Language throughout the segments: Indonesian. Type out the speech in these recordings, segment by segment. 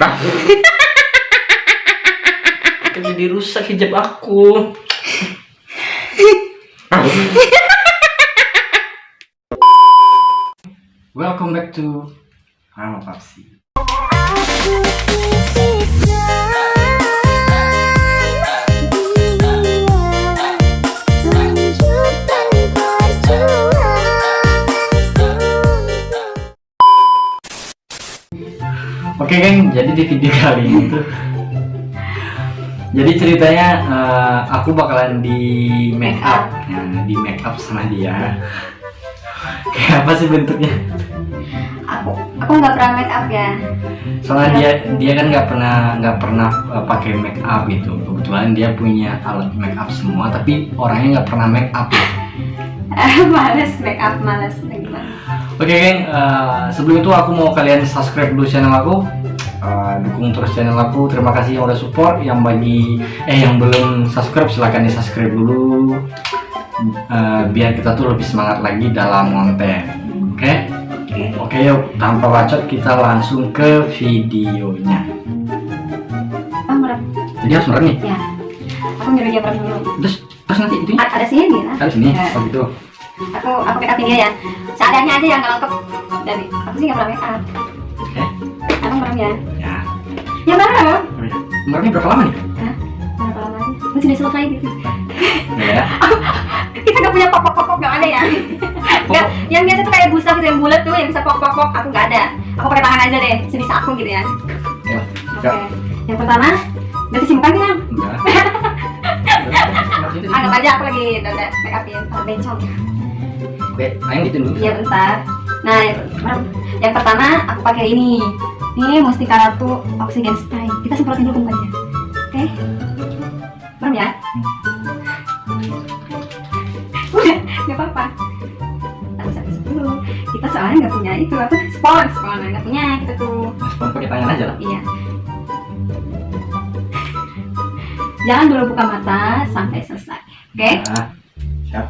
Kan jadi rusak hijab aku. Welcome back to Rama Papsi. Oke geng, jadi di video kali ini tuh. Jadi ceritanya eh, aku bakalan di make up. Nah, Di make up sama dia. Kayak apa sih bentuknya? aku aku nggak pernah make up ya. Soalnya dia dia kan nggak pernah nggak pernah eh, pakai make up gitu. Kebetulan dia punya alat make up semua Tapi orangnya nggak pernah make up. Males make up males gimana Oke geng, eh, sebelum itu aku mau kalian subscribe dulu channel aku. Eh, Dukung terus channel aku, terima kasih yang udah support. Yang bagi, eh yang belum subscribe silahkan di subscribe dulu. Eh, Biar kita tuh lebih semangat lagi dalam konten. Oke? oke. Oke yuk, tanpa bacot kita langsung ke videonya. Merem. Jadi harus merem nih? ya. Aku nyuruh dia merem dulu. Terus, terus nanti itu ada sini lah Ada sini, Ya. oh gitu aku aku make upin dia ya. Seadanya aja yang nggak lengkap. Dari aku sih nggak pernah make up Oke, aku merem ya. Ya. Ya merem. Oh, ya. Meremnya berapa lama nih? Hah? berapa lama lagi masih udah selesai gitu. Ya, kita nggak punya pop pop pop pop nggak ada ya. Nggak yang biasa tuh kayak busa gitu yang bulat tuh yang bisa pop pop pop aku nggak ada. Aku pakai tangan aja deh sebisa aku gitu ya. Ya, oke. Ya. yang pertama udah muka kan Enggak. Anggap aja aku lagi udah make upin bencong Oke, ayo gitu dulu Iya bentar. Nah yang, yang pertama aku pakai ini. Ini Mustika Ratu Oxygen Spray. Kita semprotin dulu mukanya. Oke? Merem ya? Udah, nggak apa-apa. Kita soalnya nggak punya itu apa? Spons, spons nggak punya kita tuh. Respon pakai tangan aja lah Iya. Jangan dulu buka mata sampai selesai. Oke? Nah, siap.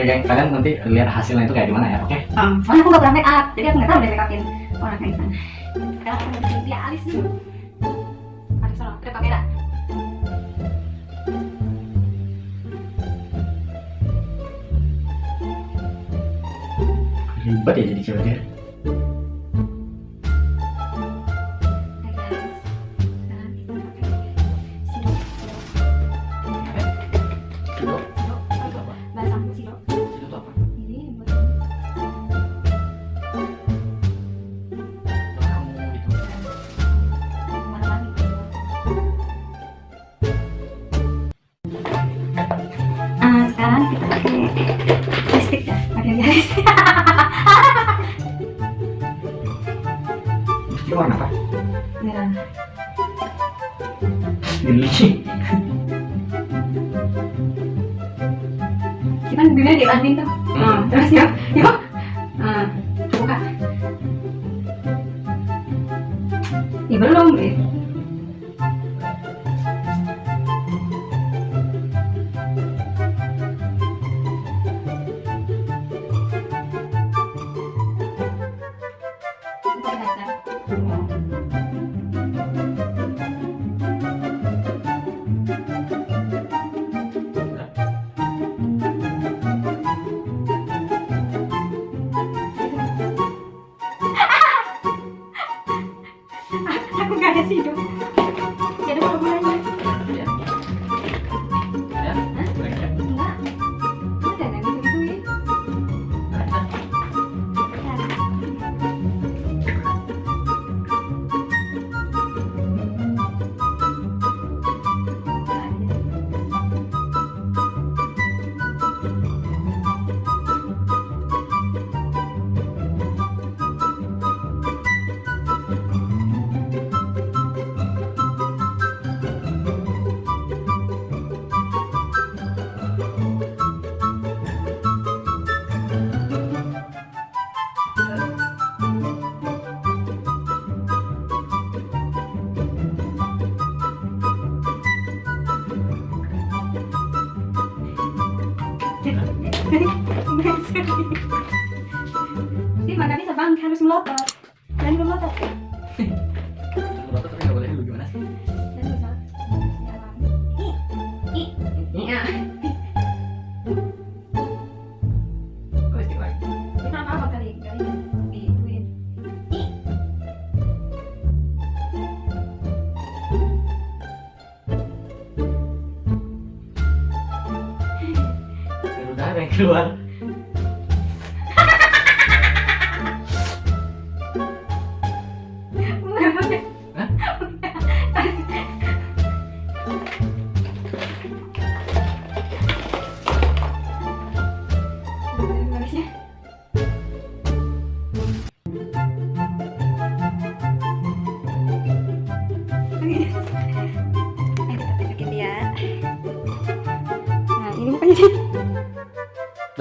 Oke geng, kalian nanti lihat hasilnya itu kayak gimana ya, oke? Um, soalnya aku nggak pernah make up, jadi aku nggak tahu deh make upin orang kayak gimana. Sekarang aku mau bikin dia alis dulu. Alis sana, kita pakai dah. Ribet ya jadi cewek dia. Kita dunia di Andin tuh. Hmm. terus yuk, yuk. Ah, buka. Ih, belum, eh. Aku gak ada sido. Gak ada hubungannya. cemburu aku tapi boleh lu gimana? Sih keluar.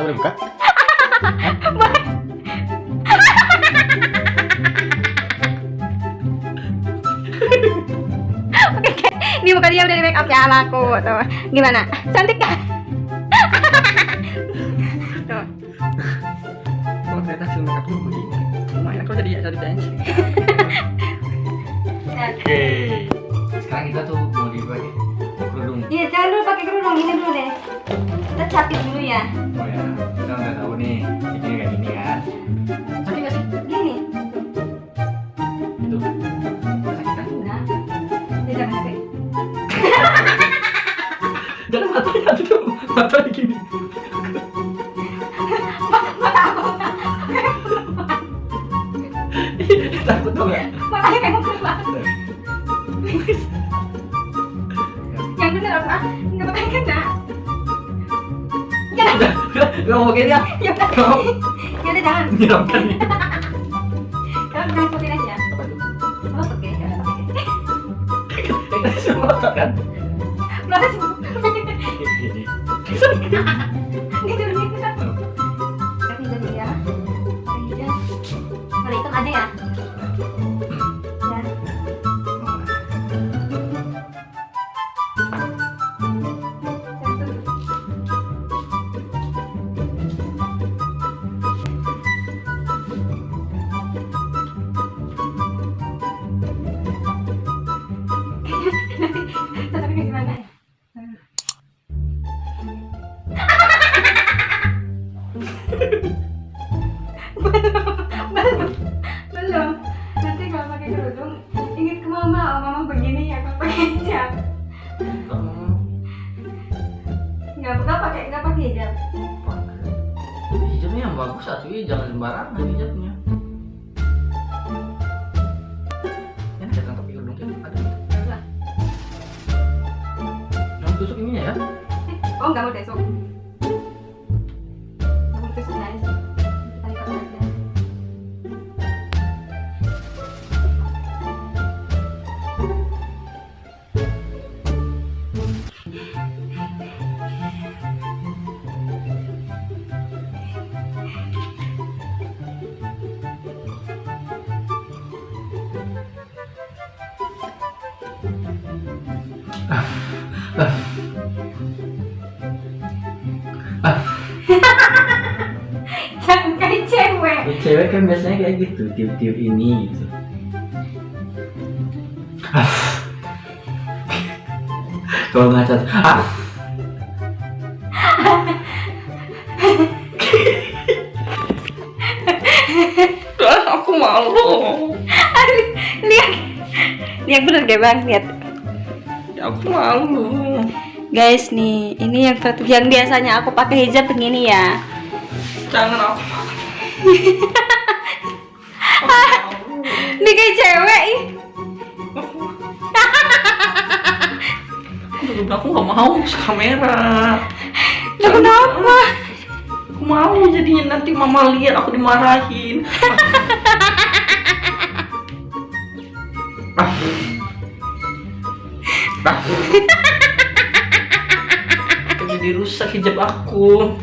Boleh buka Oke. Ini bukan dia udah di make up ya sama aku tuh. Gimana? Cantik kan? tuh. kalau ternyata hasil makeup lu begini lumayan jadi jadi dance oke sekarang kita tuh mau dibagi kerudung Iya, jangan dulu pakai kerudung ini dulu deh. Kita capit dulu ya. oh ya kita udah tahu nih ini kayak gini kan sakit gak sih Gini. itu sakit kan. Dia jangan pakai. jangan matanya tuh matanya gini takut tuh gak Makanya kayak keluar. Yang bener apa? Nggak pakai kena. Gak mau dia Ya udah. Ya udah jangan. menyeramkan nih Kalau jangan aja. Oh, oke. Ya semua kan Gitu ya. Aja ya. Ya. Ya jangan sembarangan hijabnya ya ada Coba. yang tusuk ininya ya. Oh nggak mau besok cewek Ya, kan biasanya kayak gitu tiup-tiup ini gitu. Kalau ngaca ah. Ah, aku malu. Lihat lihat bener gak bang? Lihat. Aku malu. Guys nih ini yang satu yang biasanya aku pakai hijab begini ya. Jangan aku ini kayak cewek ih. Udah, aku nggak mau kamera Lah kenapa aku mau jadinya nanti mama lihat aku dimarahin Ah. Ah. jadi rusak hijab aku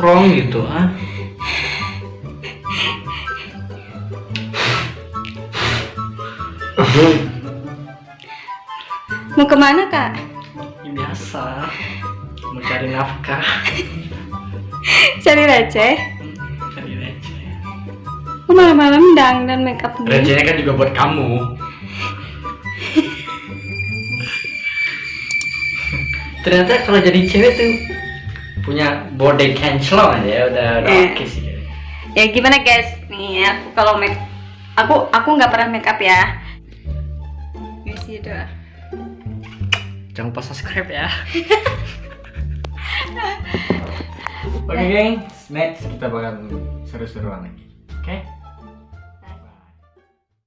jadi mengkrong gitu ah. Mau ke mana kak? Ya, biasa mau cari nafkah. Cari receh? Cari receh. Malam-malam dang dan make up gini? Recehnya kan juga buat kamu. Ternyata kalau jadi cewek tuh punya body cancel aja ya, udah udah yeah. oke sih gitu. ya gimana guys? Nih ya, aku kalau make aku aku nggak pernah make up ya. Guys jangan lupa subscribe ya. Oke okay, guys. Next kita bakal seru-seruan lagi. Oke? okay?